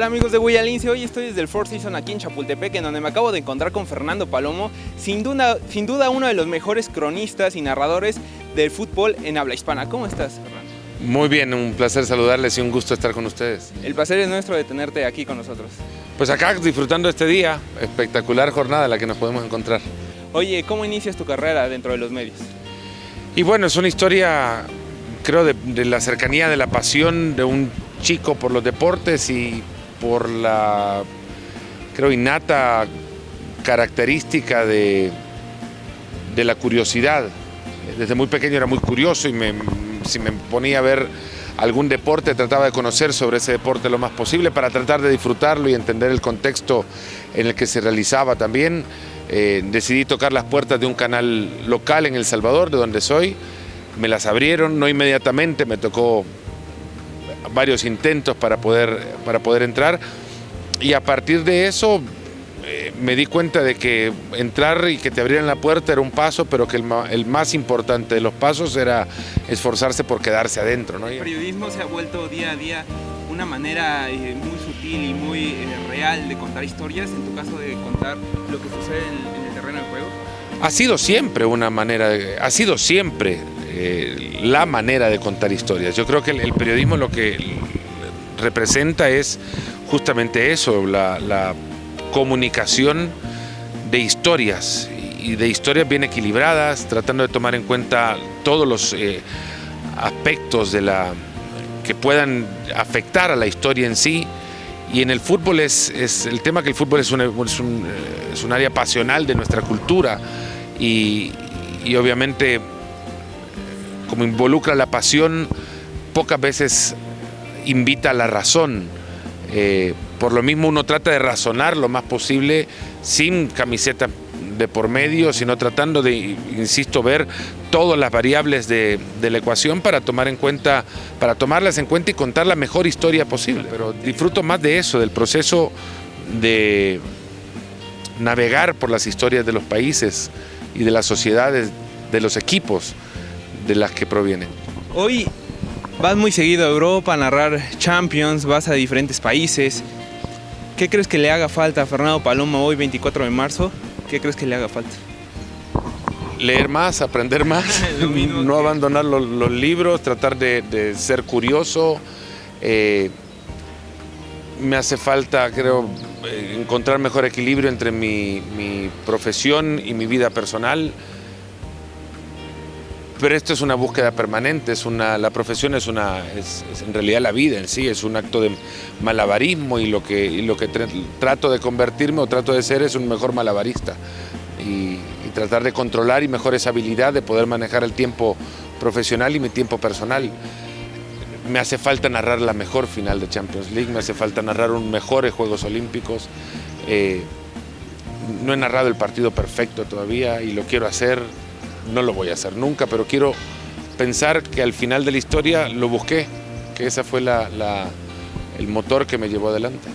Hola amigos de Guayalince, hoy estoy desde el Four Seasons aquí en Chapultepec, en donde me acabo de encontrar con Fernando Palomo, sin duda, sin duda uno de los mejores cronistas y narradores del fútbol en habla hispana. ¿Cómo estás, Fernando? Muy bien, un placer saludarles y un gusto estar con ustedes. El placer es nuestro de tenerte aquí con nosotros. Pues acá disfrutando este día, espectacular jornada la que nos podemos encontrar. Oye, ¿cómo inicias tu carrera dentro de los medios? Y bueno, es una historia, creo, de, de la cercanía, de la pasión de un chico por los deportes y por la, creo, innata característica de, de la curiosidad. Desde muy pequeño era muy curioso y me, si me ponía a ver algún deporte trataba de conocer sobre ese deporte lo más posible para tratar de disfrutarlo y entender el contexto en el que se realizaba también. Eh, decidí tocar las puertas de un canal local en El Salvador, de donde soy. Me las abrieron, no inmediatamente, me tocó varios intentos para poder, para poder entrar y a partir de eso eh, me di cuenta de que entrar y que te abrieran la puerta era un paso, pero que el, el más importante de los pasos era esforzarse por quedarse adentro. ¿no? El periodismo se ha vuelto día a día una manera eh, muy sutil y muy eh, real de contar historias, en tu caso de contar lo que sucede en, en el terreno de juego. Ha sido siempre una manera, de, ha sido siempre eh, la manera de contar historias. Yo creo que el, el periodismo lo que representa es justamente eso, la, la comunicación de historias y de historias bien equilibradas, tratando de tomar en cuenta todos los eh, aspectos de la, que puedan afectar a la historia en sí. Y en el fútbol es, es el tema que el fútbol es es, un, es un área pasional de nuestra cultura y, y obviamente como involucra la pasión, pocas veces invita a la razón. Eh, por lo mismo uno trata de razonar lo más posible sin camiseta de por medio, sino tratando de, insisto, ver todas las variables de, de, la ecuación para tomar en cuenta, para tomarlas en cuenta y contar la mejor historia posible. Pero disfruto más de eso, del proceso de navegar por las historias de los países y de las sociedades, de los equipos de las que provienen. Hoy vas muy seguido a Europa a narrar Champions, vas a diferentes países. ¿Qué crees que le haga falta a Fernando Paloma hoy 24 de marzo? ¿Qué crees que le haga falta? Leer más, aprender más, no abandonar los, los, libros, tratar de, de ser curioso. Eh, me hace falta, creo, encontrar mejor equilibrio entre mi, mi profesión y mi vida personal pero esto es una búsqueda permanente, es una, la profesión es, una, es, es, en realidad la vida en sí, es un acto de malabarismo y lo que, y lo que trato de convertirme o trato de ser es un mejor malabarista y, y, tratar de controlar y mejorar esa habilidad de poder manejar el tiempo profesional y mi tiempo personal. Me hace falta narrar la mejor final de Champions League, me hace falta narrar un mejores Juegos Olímpicos. Eh, no he narrado el partido perfecto todavía y lo quiero hacer, no lo voy a hacer nunca, pero quiero pensar que al final de la historia lo busqué, que ese fue la, la, el motor que me llevó adelante.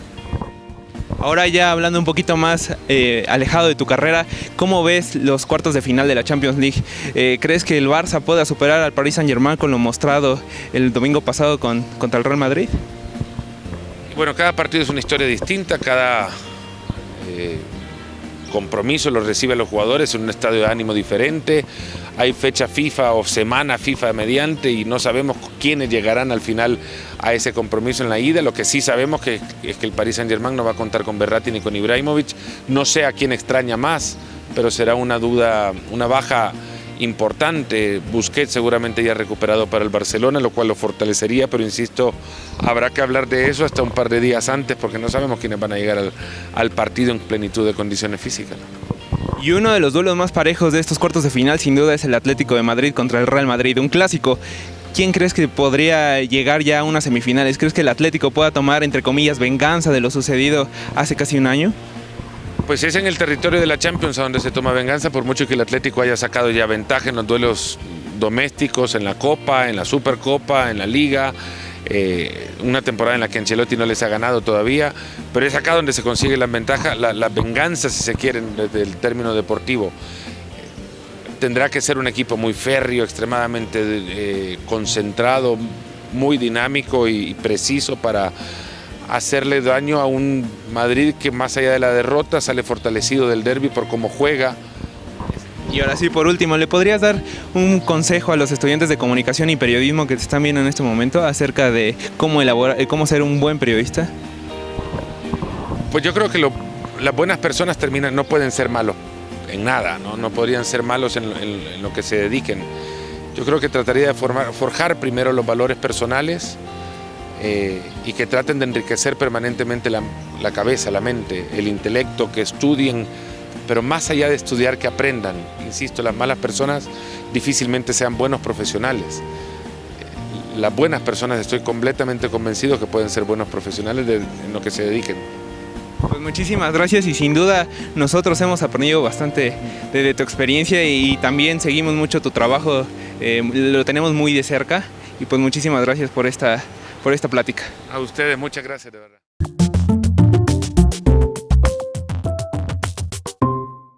Ahora ya hablando un poquito más eh, alejado de tu carrera, ¿cómo ves los cuartos de final de la Champions League? Eh, ¿Crees que el Barça pueda superar al Paris Saint Germain con lo mostrado el domingo pasado con, contra el Real Madrid? Bueno, cada partido es una historia distinta, cada eh, compromiso lo reciben los jugadores en un estadio de ánimo diferente, hay fecha FIFA o semana FIFA mediante y no sabemos quiénes llegarán al final a ese compromiso en la ida, lo que sí sabemos que, es que el Paris Saint Germain no va a contar con Berratti ni con Ibrahimovic, no sé a quién extraña más, pero será una duda, una baja importante. Busquets seguramente ya recuperado para el Barcelona, lo cual lo fortalecería, pero insisto, habrá que hablar de eso hasta un par de días antes porque no sabemos quiénes van a llegar al, al partido en plenitud de condiciones físicas. Y uno de los duelos más parejos de estos cuartos de final sin duda es el Atlético de Madrid contra el Real Madrid, un clásico. ¿Quién crees que podría llegar ya a unas semifinales? ¿Crees que el Atlético pueda tomar, entre comillas, venganza de lo sucedido hace casi un año? Pues es en el territorio de la Champions a donde se toma venganza, por mucho que el Atlético haya sacado ya ventaja en los duelos domésticos, en la Copa, en la Supercopa, en la Liga, eh, una temporada en la que Ancelotti no les ha ganado todavía, pero es acá donde se consigue la ventaja, la, venganza si se quieren desde el término deportivo. Tendrá que ser un equipo muy férreo, extremadamente eh, concentrado, muy dinámico y preciso para hacerle daño a un Madrid que más allá de la derrota sale fortalecido del derby por cómo juega. Y ahora sí, por último, ¿le podrías dar un consejo a los estudiantes de comunicación y periodismo que te están viendo en este momento acerca de cómo elaborar, eh, cómo ser un buen periodista? Pues yo creo que lo, las buenas personas terminan, no pueden ser malos en nada, no, no podrían ser malos en, en, en, lo que se dediquen. Yo creo que trataría de formar, forjar primero los valores personales eh, y que traten de enriquecer permanentemente la, la cabeza, la mente, el intelecto, que estudien, pero más allá de estudiar, que aprendan. Insisto, las malas personas difícilmente sean buenos profesionales. Las buenas personas estoy completamente convencido que pueden ser buenos profesionales de, en lo que se dediquen. Pues muchísimas gracias y sin duda nosotros hemos aprendido bastante de, de tu experiencia y también seguimos mucho tu trabajo, eh, lo tenemos muy de cerca y pues muchísimas gracias por esta, por esta plática. A ustedes, muchas gracias de verdad.